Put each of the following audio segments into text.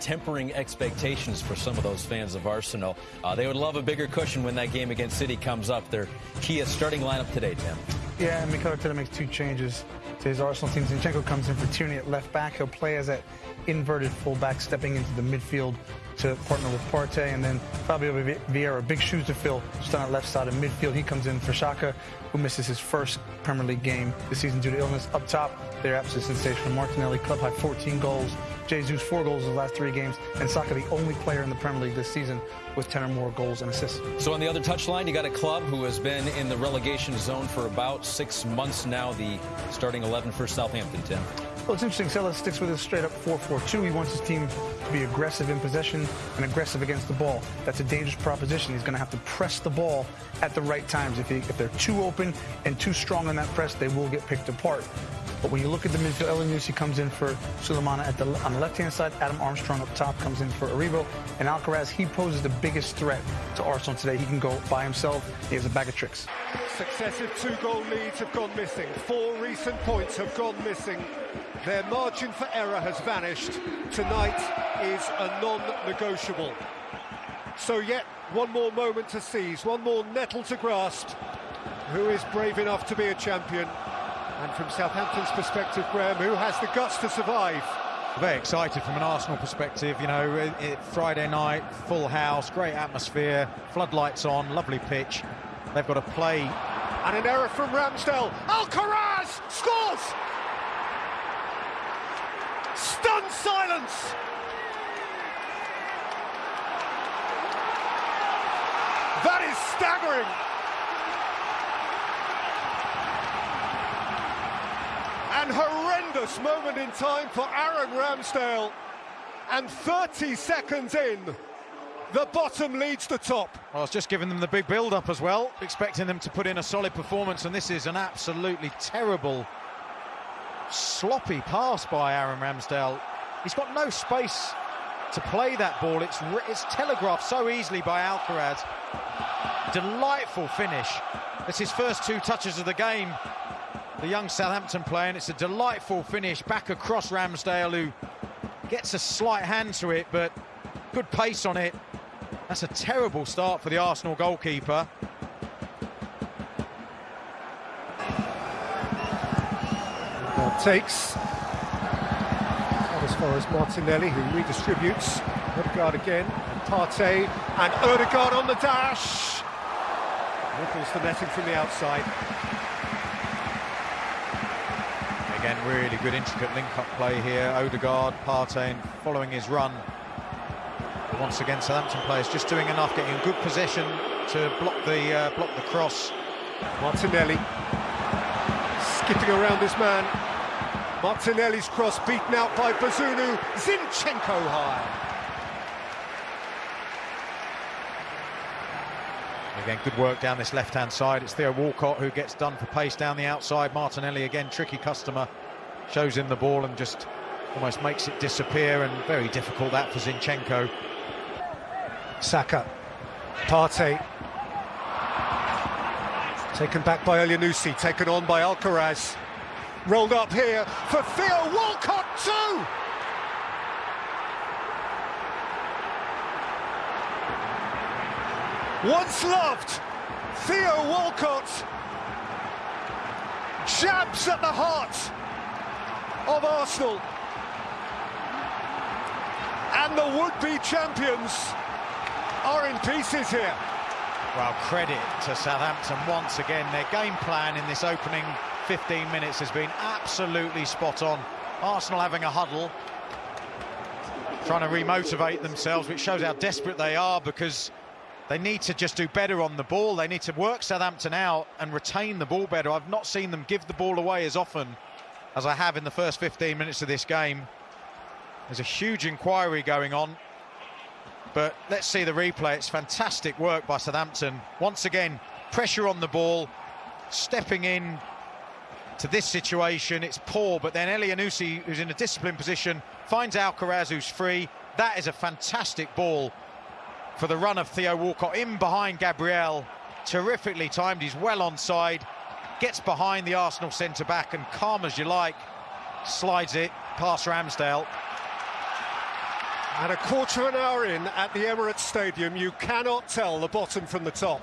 tempering expectations for some of those fans of Arsenal. Uh, they would love a bigger cushion when that game against City comes up. Their Kia starting lineup today, Tim. Yeah, and Mikel Arteta makes two changes to his Arsenal team. Zinchenko comes in for Tierney at left back. He'll play as that inverted fullback, stepping into the midfield to partner with Partey. And then Fabio Vieira, big shoes to fill, just on that left side of midfield. He comes in for Xhaka, who misses his first Premier League game this season due to illness. Up top, they're absolutely sensational. Martinelli, club high 14 goals. Jesus, four goals in the last three games. And Saka, the only player in the Premier League this season with 10 or more goals and assists. So on the other touchline, you got a club who has been in the relegation zone for about six months now, the starting 11 for Southampton, Tim. Well, it's interesting. Sellés sticks with his straight up 4-4-2. He wants his team to be aggressive in possession and aggressive against the ball. That's a dangerous proposition. He's going to have to press the ball at the right times. If, he, if they're too open and too strong on that press, they will get picked apart. But when you look at the midfield, Elyounoussi comes in for Sulemana at the, on the left-hand side. Adam Armstrong up top comes in for Aribo. And Alcaraz, he poses the biggest threat to Arsenal today. He can go by himself. He has a bag of tricks. Successive two-goal leads have gone missing. Four recent points have gone missing. Their margin for error has vanished. Tonight is a non-negotiable. So yet one more moment to seize, one more nettle to grasp. Who is brave enough to be a champion? And from Southampton's perspective, Graham, who has the guts to survive? Very excited from an Arsenal perspective, you know, it, it, Friday night, full house, great atmosphere, floodlights on, lovely pitch. They've got to play. And an error from Ramsdale. Alcaraz scores! Stunned silence! That is staggering! An horrendous moment in time for Aaron Ramsdale. And 30 seconds in, the bottom leads the top. I was just giving them the big build-up as well, expecting them to put in a solid performance, and this is an absolutely terrible, sloppy pass by Aaron Ramsdale. He's got no space to play that ball. It's it's telegraphed so easily by Alcaraz. Delightful finish. That's his first two touches of the game the young Southampton player, and it's a delightful finish back across Ramsdale, who gets a slight hand to it, but good pace on it. That's a terrible start for the Arsenal goalkeeper. Well, takes as far as Martinelli, who redistributes. Odegaard again, and Partey, and Odegaard on the dash. Ripples the netting from the outside. Again, really good intricate link-up play here. Odegaard, Partey following his run. Once again, Southampton players just doing enough, getting in good position to block the uh, block the cross. Martinelli skipping around his man. Martinelli's cross beaten out by Bazunu. Zinchenko high. Again, good work down this left-hand side. It's Theo Walcott who gets done for pace down the outside. Martinelli, again, tricky customer. Shows him the ball and just almost makes it disappear. And very difficult that for Zinchenko. Saka. Partey. Taken back by Elyounoussi, taken on by Alcaraz. Rolled up here for Theo Walcott too! Once loved, Theo Walcott jabs at the heart of Arsenal. And the would-be champions are in pieces here. Well, credit to Southampton once again. Their game plan in this opening 15 minutes has been absolutely spot on. Arsenal having a huddle, trying to remotivate themselves, which shows how desperate they are because they need to just do better on the ball. They need to work Southampton out and retain the ball better. I've not seen them give the ball away as often as I have in the first 15 minutes of this game. There's a huge inquiry going on. But let's see the replay. It's fantastic work by Southampton. Once again, pressure on the ball, stepping in to this situation. It's poor, but then Elyounoussi, who's in a disciplined position, finds Alcaraz, who's free. That is a fantastic ball for the run of Theo Walcott in behind Gabriel. Terrifically timed, he's well onside, gets behind the Arsenal centre-back and calm as you like, slides it past Ramsdale. And a quarter of an hour in at the Emirates Stadium, you cannot tell the bottom from the top.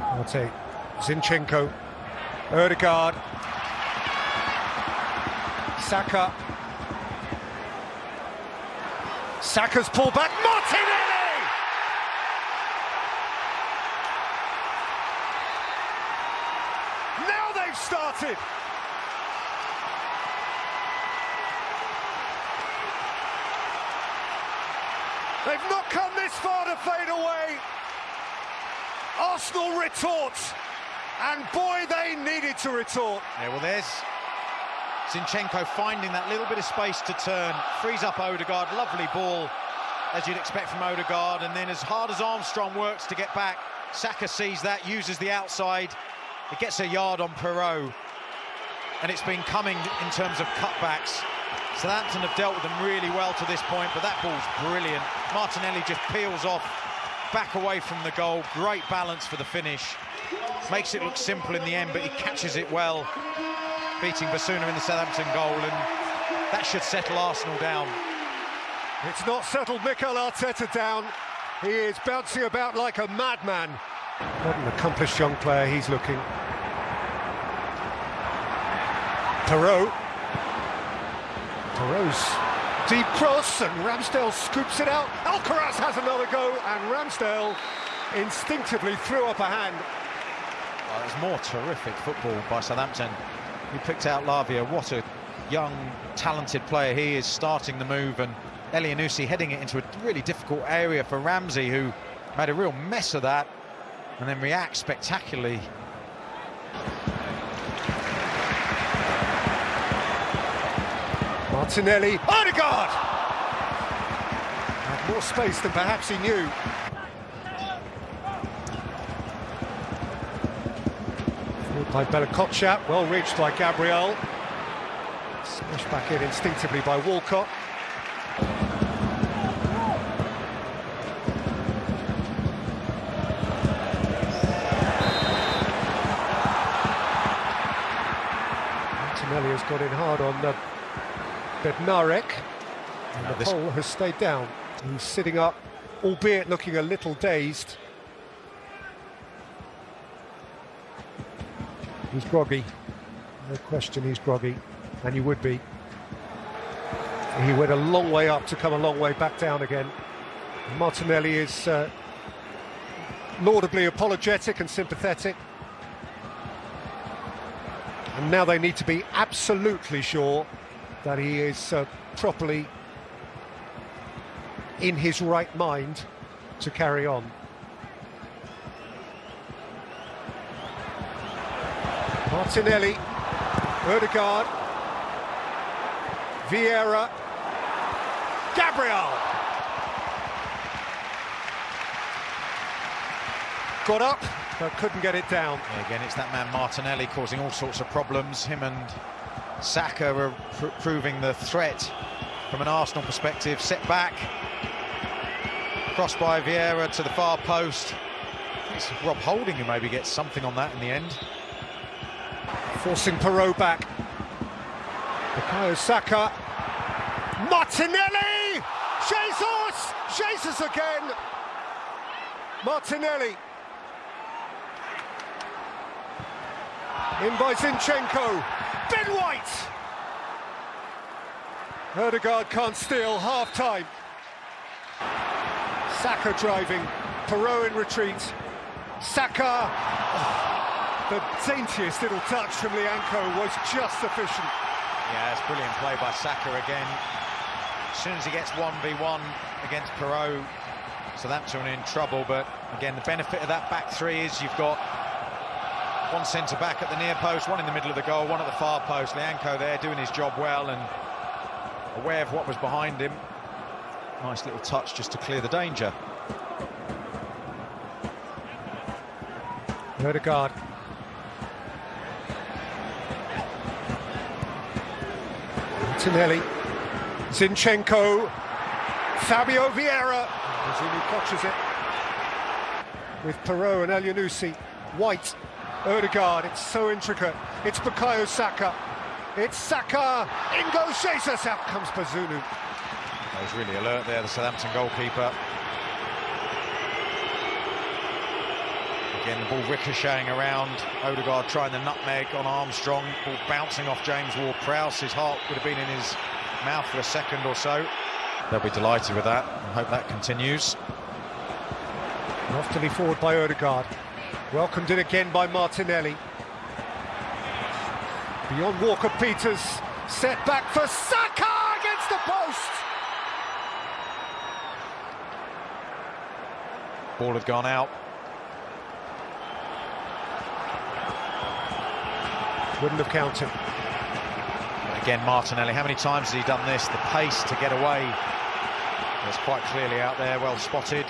I'll take Zinchenko, Odegaard, Saka. Saka's pulled back, Martinelli! Now they've started! They've not come this far to fade away. Arsenal retorts, and boy, they needed to retort. Yeah, well, there's Zinchenko finding that little bit of space to turn, frees up Odegaard, lovely ball, as you'd expect from Odegaard, and then as hard as Armstrong works to get back, Saka sees that, uses the outside, it gets a yard on Perraud, and it's been coming in terms of cutbacks. Southampton have dealt with them really well to this point, but that ball's brilliant. Martinelli just peels off, back away from the goal. Great balance for the finish. Makes it look simple in the end, but he catches it well, beating Bazunu in the Southampton goal, and that should settle Arsenal down. It's not settled Mikel Arteta down. He is bouncing about like a madman. What an accomplished young player he's looking. Perraud Deep cross and Ramsdale scoops it out. Alcaraz has another go and Ramsdale instinctively threw up a hand. Oh, it more terrific football by Southampton. He picked out Lavia. What a young, talented player he is, starting the move, and Elyounoussi heading it into a really difficult area for Ramsey, who made a real mess of that, and then reacts spectacularly Martinelli, Odegaard! Had more space than perhaps he knew. By Bella well reached by Gabriel. Smashed back in instinctively by Walcott. Martinelli has got in hard on the Bednarek. And the pole has stayed down. He's sitting up, albeit looking a little dazed. He's groggy. No question he's groggy. And you would be. He went a long way up to come a long way back down again. Martinelli is uh, laudably apologetic and sympathetic. And now they need to be absolutely sure that he is uh, properly in his right mind to carry on. Martinelli, Odegaard, Vieira, Gabriel. Got up, but couldn't get it down. Yeah, again, it's that man Martinelli causing all sorts of problems. Him and Saka pr proving the threat from an Arsenal perspective. Set back, crossed by Vieira to the far post. It's Rob Holding who maybe gets something on that in the end. Forcing Perraud back. Bukayo Saka. Martinelli! Jesus! Jesus again! Martinelli. In by Zinchenko. Ben White! Odegaard can't steal, half-time. Saka driving, Perraud in retreat. Saka, oh, the daintiest little touch from Lyanco was just sufficient. Yeah, it's brilliant play by Saka again. As soon as he gets 1v1 against Perraud, Southampton in trouble, but again, the benefit of that back three is you've got one centre back at the near post, one in the middle of the goal, one at the far post. Lyanco there doing his job well and aware of what was behind him. Nice little touch just to clear the danger. Odegaard. Martinelli. Zinchenko. Fabio Vieira. Mazzini catches it. With Perraud and Elyounoussi. White Odegaard, it's so intricate. It's Bukayo Saka. It's Saka. In goes Jesus. Out comes Bazunu. He was really alert there, the Southampton goalkeeper. Again, the ball ricocheting around. Odegaard trying the nutmeg on Armstrong. Ball bouncing off James Ward-Prowse. His heart would have been in his mouth for a second or so. They'll be delighted with that. I hope that continues. Off to Loftily forward by Odegaard. Welcomed in again by Martinelli. Beyond Walker Peters. Set back for Saka against the post. Ball had gone out. Wouldn't have counted. Again, Martinelli, how many times has he done this? The pace to get away. It's quite clearly out there, well spotted.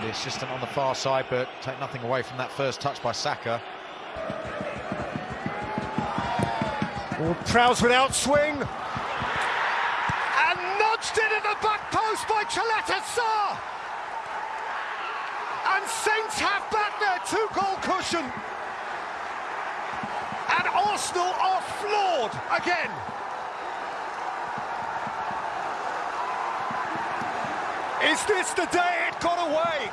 The assistant on the far side, but take nothing away from that first touch by Saka. Prowse without swing. And nudged it at the back post by Chaleta Sarr. And Saints have back their two-goal cushion. And Arsenal are floored again. Is this the day got away?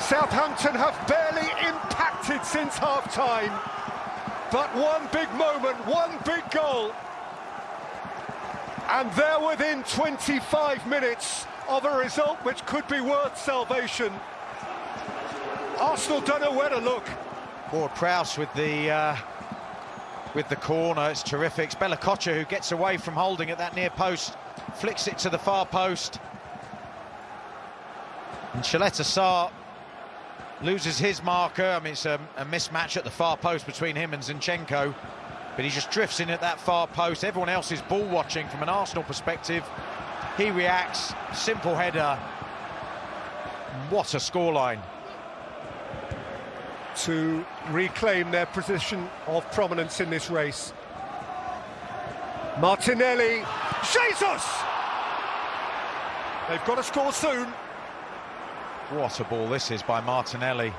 Southampton have barely impacted since half-time. But one big moment, one big goal. And they're within 25 minutes of a result which could be worth salvation. Arsenal don't know where to look. Ward-Prowse with the uh, with the corner, it's terrific. It's Bella-Kotchap who gets away from Holding at that near post, flicks it to the far post. And Caleta-Car loses his marker. I mean, it's a, a, mismatch at the far post between him and Zinchenko, but he just drifts in at that far post. Everyone else is ball watching from an Arsenal perspective. He reacts, simple header. What a scoreline. To reclaim their position of prominence in this race. Martinelli, Jesus! They've got to score soon. What a ball this is by Martinelli.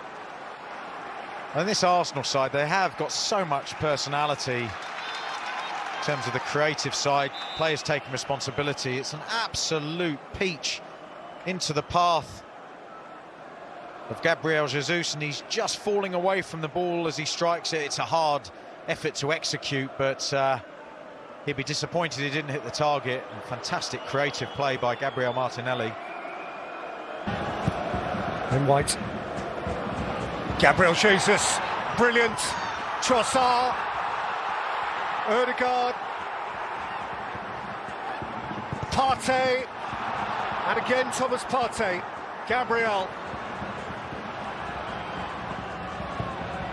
And this Arsenal side, they have got so much personality in terms of the creative side, players taking responsibility. It's an absolute peach into the path of Gabriel Jesus, and he's just falling away from the ball as he strikes it. It's a hard effort to execute, but uh, he'd be disappointed he didn't hit the target. And fantastic creative play by Gabriel Martinelli. And White. Gabriel Jesus, brilliant. Trossard. Odegaard. Partey. And again Thomas Partey. Gabriel.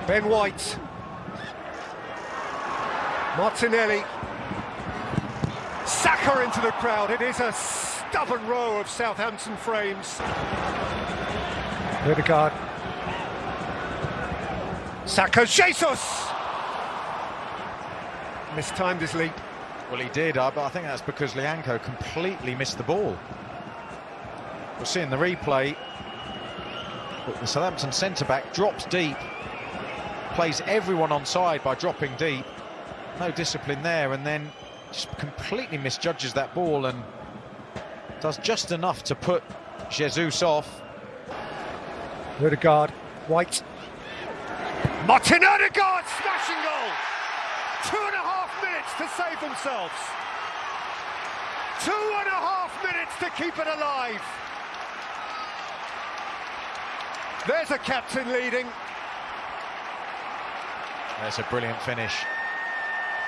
Ben White. Martinelli. Saka into the crowd. It is a stubborn row of Southampton frames. Odegaard. Saka Jesus! Mistimed his leap. Well, he did, uh, but I think that's because Lyanco completely missed the ball. We're seeing the replay. But the Southampton centre-back drops deep, plays everyone on side by dropping deep. No discipline there, and then just completely misjudges that ball and does just enough to put Jesus off. Odegaard, White. Martin Odegaard, smashing goal! Two and a half minutes to save themselves. Two and a half minutes to keep it alive. There's a captain leading. There's a brilliant finish.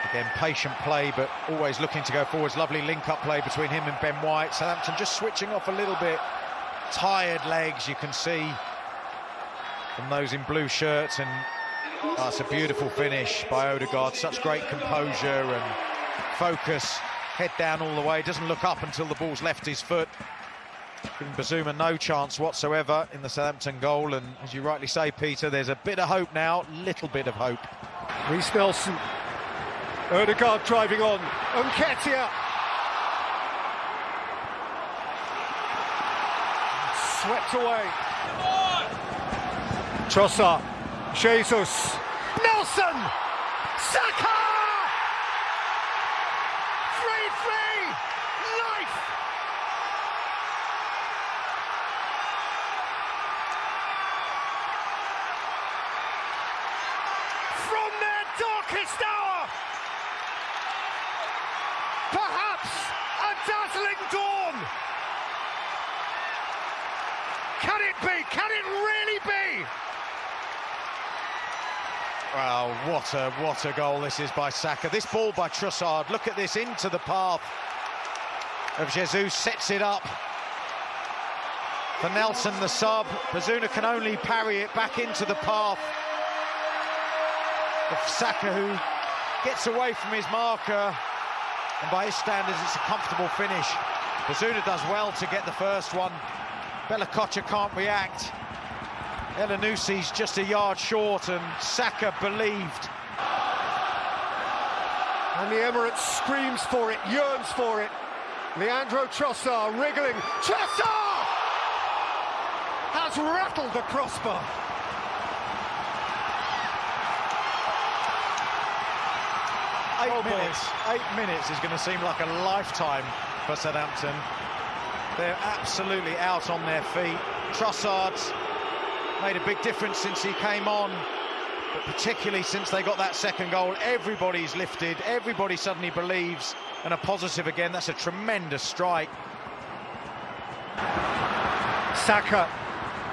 Again, patient play, but always looking to go forwards. Lovely link-up play between him and Ben White. Southampton just switching off a little bit. Tired legs, you can see from those in blue shirts. And oh, a beautiful finish by Odegaard. Such great composure and focus. Head down all the way. Doesn't look up until the ball's left his foot. Giving Bazunu no chance whatsoever in the Southampton goal. And as you rightly say, Peter, there's a bit of hope now. Little bit of hope. Reiss Nelson Odegaard driving on. Nketiah. Swept away. Trossard. Jesus. Nelson. Saka! 3-3! Life! From their darkest hour! Perhaps a dazzling dawn! Can it be? Can it really be? Wow, what a what a goal this is by Saka. This ball by Trossard, look at this into the path of Jesus, sets it up for Nelson, the sub. Bazunu can only parry it back into the path of Saka, who gets away from his marker. And by his standards, it's a comfortable finish. Bazunu does well to get the first one. Bella can't react. Elyounoussi's just a yard short and Saka believed. And the Emirates screams for it, yearns for it. Leandro Trossard wriggling. Trossard has rattled the crossbar. Eight Oh, boy. minutes. Eight minutes is going to seem like a lifetime for Southampton. They're absolutely out on their feet. Trossard's made a big difference since he came on, but particularly since they got that second goal, everybody's lifted. Everybody suddenly believes and are positive again. That's a tremendous strike. Saka,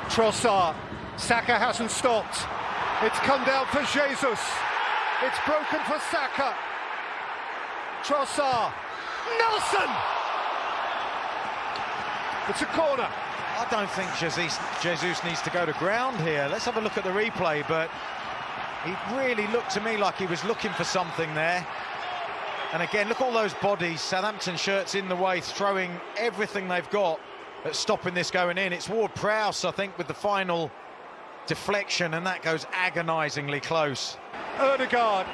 Trossard. Saka hasn't stopped. It's come down for Jesus. It's broken for Saka. Trossard. Nelson! It's a corner. I don't think Jesus, Jesus needs to go to ground here. Let's have a look at the replay, but he really looked to me like he was looking for something there. And again, look all those bodies, Southampton shirts in the way, throwing everything they've got at stopping this going in. It's Ward Prowse, I think, with the final deflection, and that goes agonisingly close. Odegaard.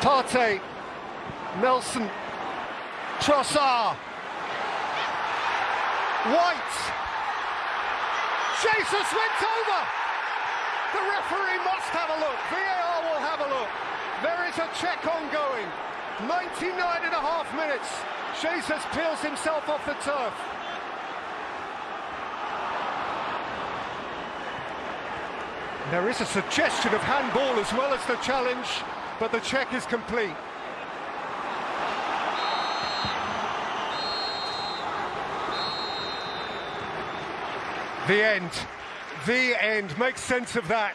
Partey. Nelson. Trossard. White. Jesus went over. The referee must have a look. VAR will have a look. There is a check ongoing. 99 and a half minutes. Jesus peels himself off the turf. There is a suggestion of handball as well as the challenge, but the check is complete. The end. The end. Make sense of that.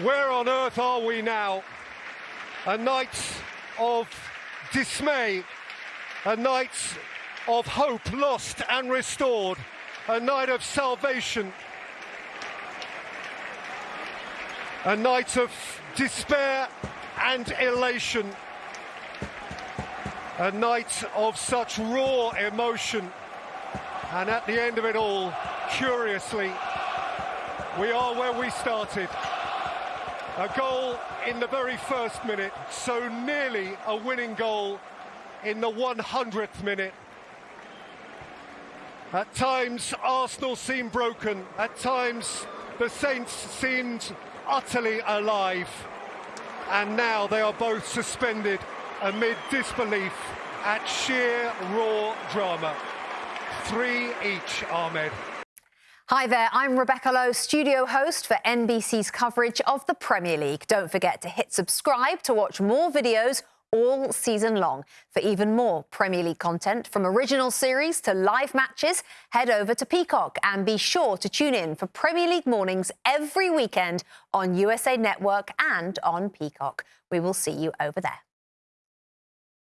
Where on earth are we now? A night of dismay, a night of hope lost and restored, a night of salvation, a night of despair and elation, a night of such raw emotion. And at the end of it all, curiously, we are where we started. A goal in the very first minute, so nearly a winning goal in the 100th minute. At times, Arsenal seemed broken. At times, the Saints seemed utterly alive. And now they are both suspended amid disbelief at sheer raw drama. Three each, Ahmed. Hi there, I'm Rebecca Lowe, studio host for NBC's coverage of the Premier League. Don't forget to hit subscribe to watch more videos all season long. For even more Premier League content, from original series to live matches, head over to Peacock and be sure to tune in for Premier League mornings every weekend on USA Network and on Peacock. We will see you over there.